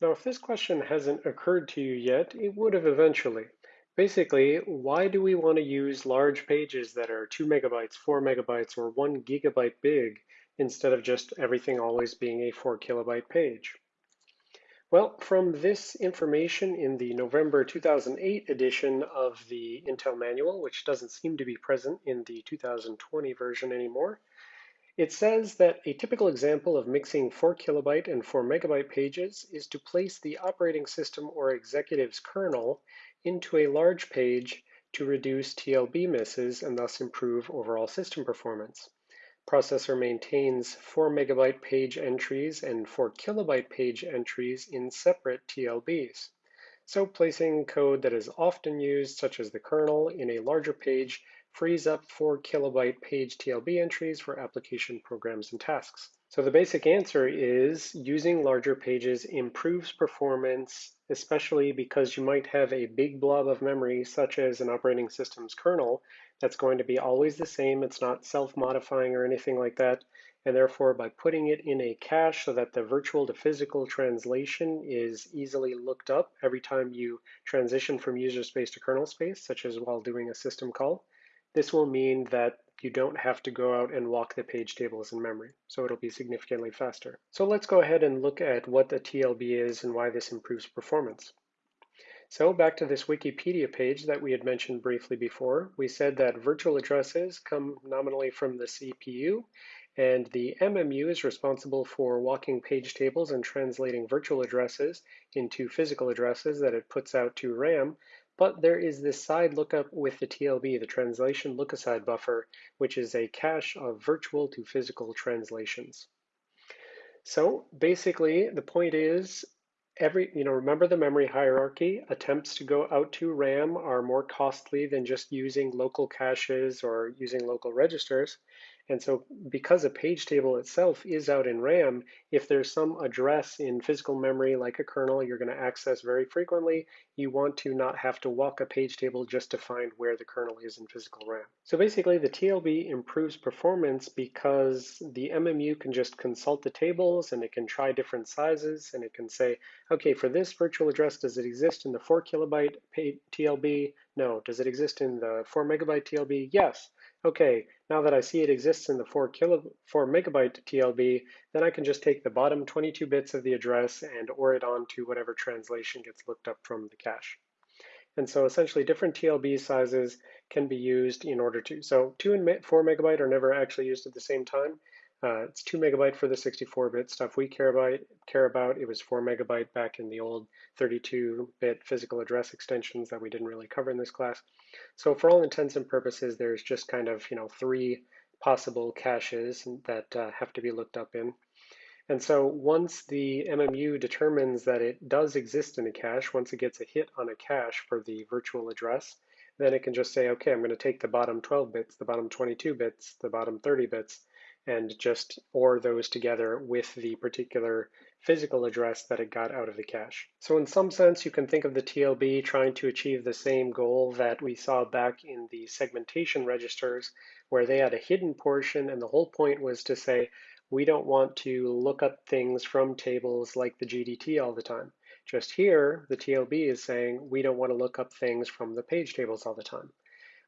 Now, if this question hasn't occurred to you yet, it would have eventually. Basically, why do we want to use large pages that are 2 megabytes, 4 megabytes, or 1 gigabyte big instead of just everything always being a 4 kilobyte page? Well, from this information in the November 2008 edition of the Intel manual, which doesn't seem to be present in the 2020 version anymore, it says that a typical example of mixing 4 kilobyte and 4 megabyte pages is to place the operating system or executive's kernel into a large page to reduce TLB misses and thus improve overall system performance. Processor maintains 4 megabyte page entries and 4 kilobyte page entries in separate TLBs. So placing code that is often used, such as the kernel, in a larger page frees up 4 kilobyte page TLB entries for application programs and tasks. So the basic answer is using larger pages improves performance, especially because you might have a big blob of memory, such as an operating system's kernel, that's going to be always the same. It's not self-modifying or anything like that. And therefore, by putting it in a cache so that the virtual to physical translation is easily looked up every time you transition from user space to kernel space, such as while doing a system call, this will mean that you don't have to go out and walk the page tables in memory, so it'll be significantly faster. So let's go ahead and look at what the TLB is and why this improves performance. So back to this Wikipedia page that we had mentioned briefly before, we said that virtual addresses come nominally from the CPU, and the MMU is responsible for walking page tables and translating virtual addresses into physical addresses that it puts out to RAM, but there is this side lookup with the TLB, the translation lookaside buffer, which is a cache of virtual to physical translations. So basically, the point is every, you know, remember the memory hierarchy. Attempts to go out to RAM are more costly than just using local caches or using local registers. And so because a page table itself is out in RAM, if there's some address in physical memory like a kernel you're going to access very frequently, you want to not have to walk a page table just to find where the kernel is in physical RAM. So basically the TLB improves performance because the MMU can just consult the tables and it can try different sizes and it can say, okay, for this virtual address, does it exist in the 4 kilobyte TLB? No. Does it exist in the 4 megabyte TLB? Yes. Okay, now that I see it exists in the 4, kilo, 4 megabyte TLB, then I can just take the bottom 22 bits of the address and OR it on to whatever translation gets looked up from the cache. And so essentially different TLB sizes can be used in order to, so 2 and 4 megabyte are never actually used at the same time. Uh, it's 2 megabyte for the 64-bit stuff we care about. care about. It was 4 megabyte back in the old 32-bit physical address extensions that we didn't really cover in this class. So for all intents and purposes, there's just kind of you know three possible caches that uh, have to be looked up in. And so once the MMU determines that it does exist in a cache, once it gets a hit on a cache for the virtual address, then it can just say, okay, I'm going to take the bottom 12 bits, the bottom 22 bits, the bottom 30 bits, and just OR those together with the particular physical address that it got out of the cache. So in some sense, you can think of the TLB trying to achieve the same goal that we saw back in the segmentation registers, where they had a hidden portion, and the whole point was to say, we don't want to look up things from tables like the GDT all the time. Just here, the TLB is saying we don't want to look up things from the page tables all the time.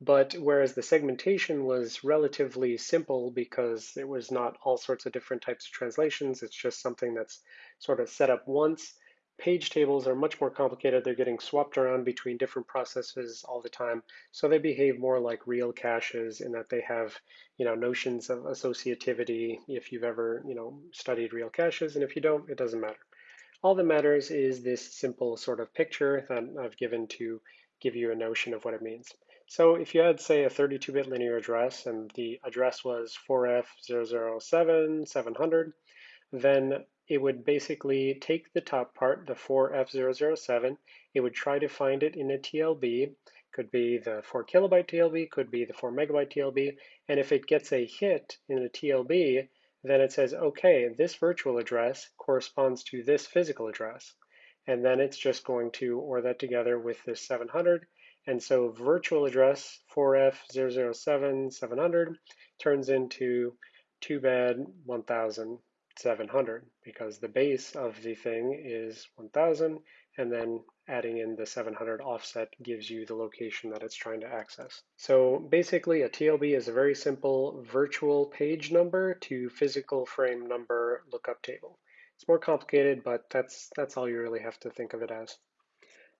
But whereas the segmentation was relatively simple because it was not all sorts of different types of translations, it's just something that's sort of set up once. Page tables are much more complicated. They're getting swapped around between different processes all the time. So they behave more like real caches in that they have, you know, notions of associativity if you've ever, you know, studied real caches. And if you don't, it doesn't matter. All that matters is this simple sort of picture that I've given to give you a notion of what it means. So if you had, say, a 32-bit linear address and the address was 4F007700, then it would basically take the top part, the 4F007, it would try to find it in a TLB, could be the 4 kilobyte TLB, could be the 4 megabyte TLB, and if it gets a hit in a TLB, then it says, okay, this virtual address corresponds to this physical address. And then it's just going to OR that together with this 700, and so virtual address 4F007 700 turns into too bad 1000 700 because the base of the thing is 1000 and then adding in the 700 offset gives you the location that it's trying to access. So basically a TLB is a very simple virtual page number to physical frame number lookup table. It's more complicated, but that's, that's all you really have to think of it as.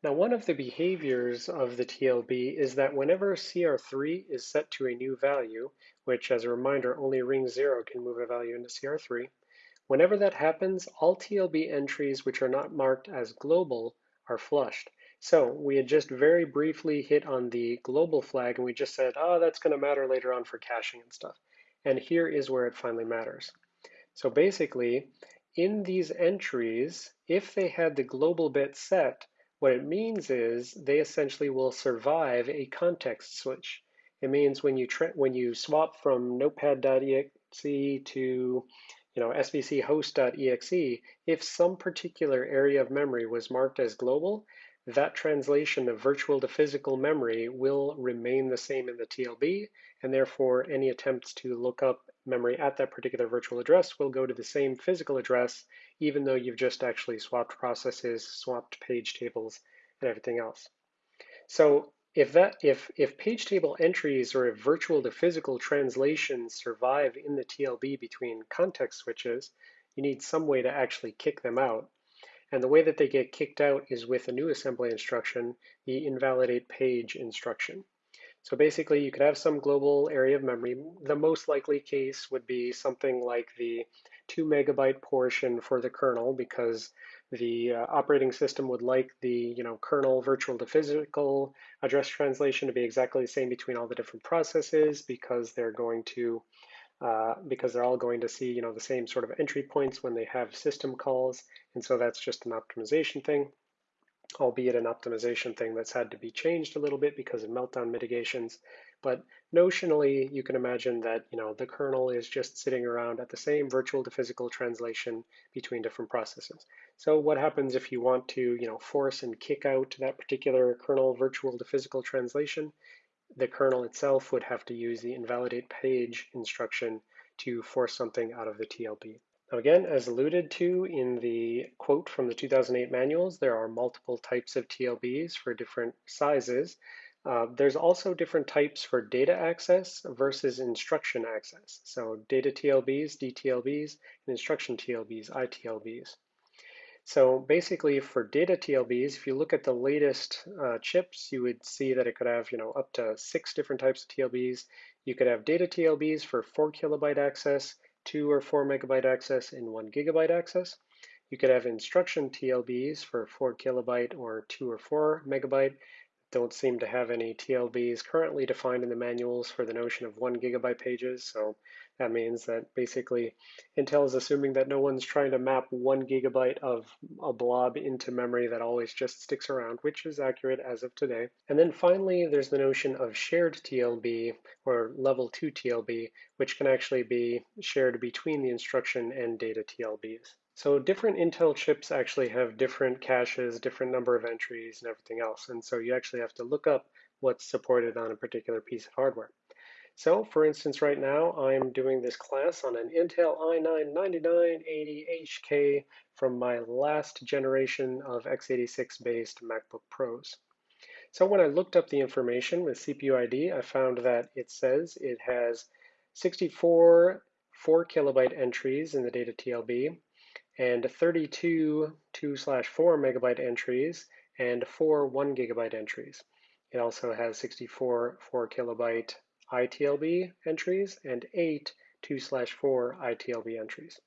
Now, one of the behaviors of the TLB is that whenever CR3 is set to a new value, which as a reminder, only ring zero can move a value into CR3, whenever that happens, all TLB entries which are not marked as global are flushed. So we had just very briefly hit on the global flag and we just said, oh, that's gonna matter later on for caching and stuff. And here is where it finally matters. So basically, in these entries, if they had the global bit set, what it means is they essentially will survive a context switch. It means when you when you swap from notepad.exe to you know svchost.exe, if some particular area of memory was marked as global, that translation of virtual to physical memory will remain the same in the TLB, and therefore any attempts to look up memory at that particular virtual address will go to the same physical address, even though you've just actually swapped processes, swapped page tables, and everything else. So if that if if page table entries or if virtual to physical translations survive in the TLB between context switches, you need some way to actually kick them out. And the way that they get kicked out is with a new assembly instruction, the invalidate page instruction. So basically, you could have some global area of memory. The most likely case would be something like the two megabyte portion for the kernel because the uh, operating system would like the you know kernel virtual to physical address translation to be exactly the same between all the different processes because they're going to uh, because they're all going to see you know the same sort of entry points when they have system calls and so that's just an optimization thing albeit an optimization thing that's had to be changed a little bit because of meltdown mitigations. But notionally, you can imagine that you know the kernel is just sitting around at the same virtual to physical translation between different processes. So what happens if you want to you know force and kick out that particular kernel virtual to physical translation? The kernel itself would have to use the invalidate page instruction to force something out of the TLB. Now again, as alluded to in the quote from the 2008 manuals, there are multiple types of TLBs for different sizes. Uh, there's also different types for data access versus instruction access. So data TLBs, DTLBs, and instruction TLBs, ITLBs. So basically for data TLBs, if you look at the latest uh, chips, you would see that it could have you know, up to six different types of TLBs. You could have data TLBs for four kilobyte access, two or four megabyte access and one gigabyte access. You could have instruction TLBs for four kilobyte or two or four megabyte. Don't seem to have any TLBs currently defined in the manuals for the notion of one gigabyte pages. So that means that basically Intel is assuming that no one's trying to map one gigabyte of a blob into memory that always just sticks around, which is accurate as of today. And then finally, there's the notion of shared TLB or level 2 TLB, which can actually be shared between the instruction and data TLBs. So different Intel chips actually have different caches, different number of entries, and everything else. And so you actually have to look up what's supported on a particular piece of hardware. So for instance, right now I'm doing this class on an Intel i9-9980HK from my last generation of x86 based MacBook Pros. So when I looked up the information with CPU ID, I found that it says it has 64 4 kilobyte entries in the data TLB and 32 2 slash 4 megabyte entries and 4 1 gigabyte entries. It also has 64 4 kilobyte ITLB entries and eight 2 slash 4 ITLB entries.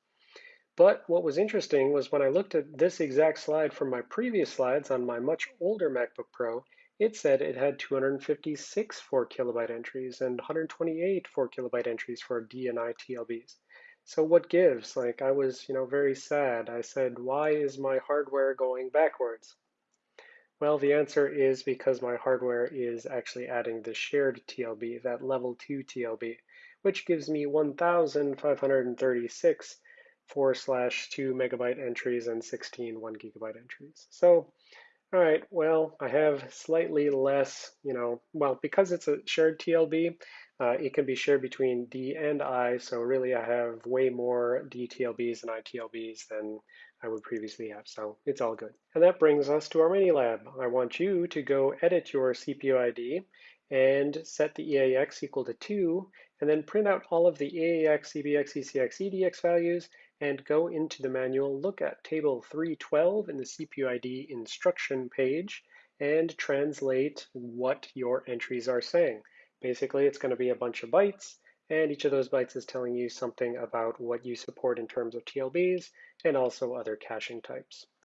But what was interesting was when I looked at this exact slide from my previous slides on my much older MacBook Pro, it said it had 256 4 kilobyte entries and 128 4 kilobyte entries for D and I TLBs. So what gives? Like I was, you know, very sad. I said, why is my hardware going backwards? Well, the answer is because my hardware is actually adding the shared TLB, that level 2 TLB, which gives me 1,536 4 slash 2 megabyte entries and 16 1 gigabyte entries. So, all right, well, I have slightly less, you know, well, because it's a shared TLB, Uh, it can be shared between D and I, so really I have way more DTLBs and ITLBs than I would previously have, so it's all good. And that brings us to our mini lab. I want you to go edit your CPU ID and set the EAX equal to 2, and then print out all of the EAX, EBX, ECX, EDX values, and go into the manual, look at table 312 in the CPUID instruction page, and translate what your entries are saying. Basically, it's going to be a bunch of bytes, and each of those bytes is telling you something about what you support in terms of TLBs and also other caching types.